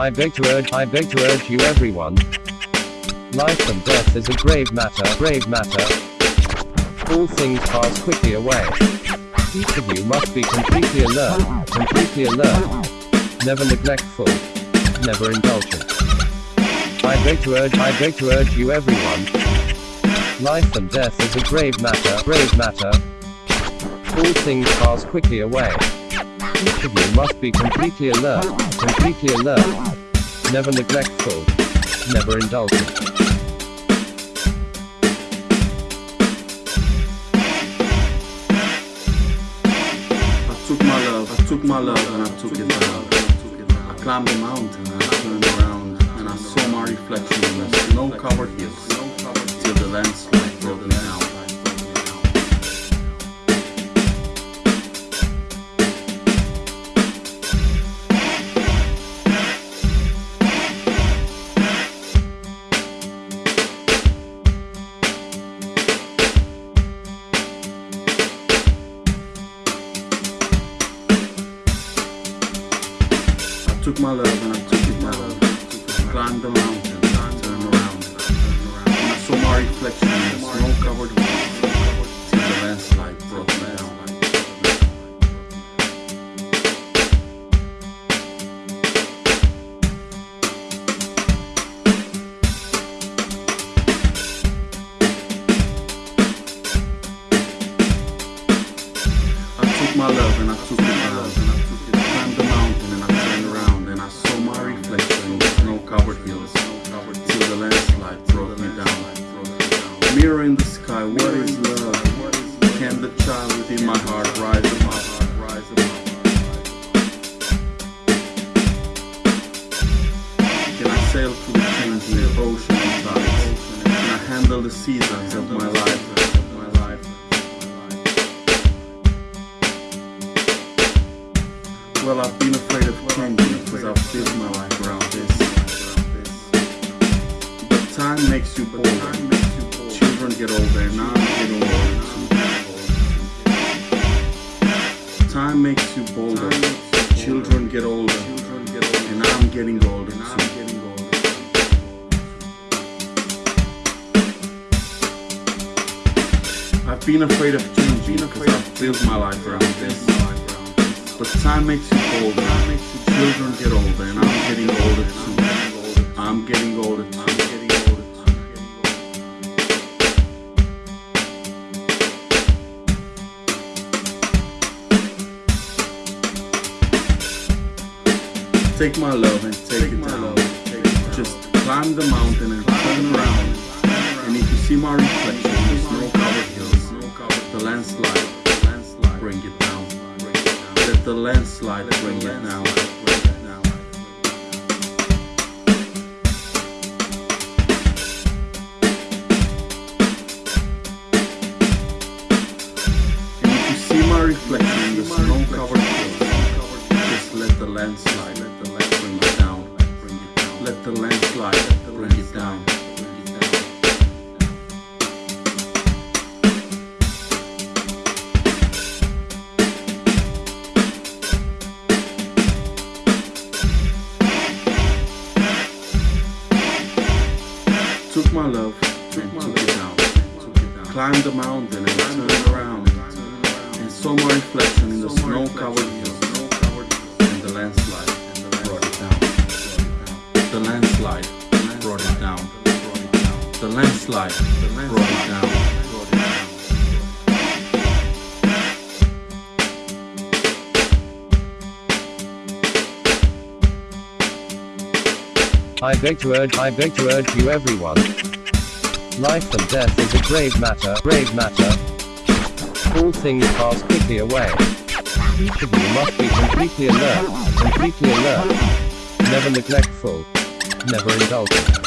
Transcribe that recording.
I beg to urge, I beg to urge you everyone. Life and death is a grave matter, grave matter. All things pass quickly away. Each of you must be completely alert, completely alert. Never neglectful, never indulgent. I beg to urge, I beg to urge you everyone. Life and death is a grave matter, grave matter. All things pass quickly away. You must be completely alert, completely alert. Never neglectful, never indulgent. I took my love, I took my love and I took it down. I climbed the mountain and I turned around and I saw my reflection in the snow-covered hills till the landslide took my love and I took it down. I climbed the mountain and I turned around. And I saw my reflection in the snow-covered hills till the landslide broke me down. I took my love and I took sail through the changing ocean and tides? Can I handle the seasons of my life? Well, I've been afraid of changing because I've built my life around this. But time makes you bolder. Children get older, and I'm getting older too. Time makes you bolder. Children get older, and I'm getting older too. I've been afraid of changing because I've built my life around this. But time makes you older. Children get older, and I'm getting older too. I'm getting older too. Take my love and take it down. Just climb the mountain and turn around. And if you see my reflection in the snow-covered the landslide, bring it down. Let the landslide bring it down. You see my reflection in the snow-covered hills, just let the landslide bring it down. Let the landslide bring it down. My love and took it down. Climbed the mountain and turned around and saw my reflection in the snow-covered hills. And the landslide brought it down. The landslide brought it down. The landslide brought it down. I beg to urge, I beg to urge you everyone. Life and death is a grave matter, grave matter. All things pass quickly away. Each of you must be completely alert, completely alert. Never neglectful, never indulgent.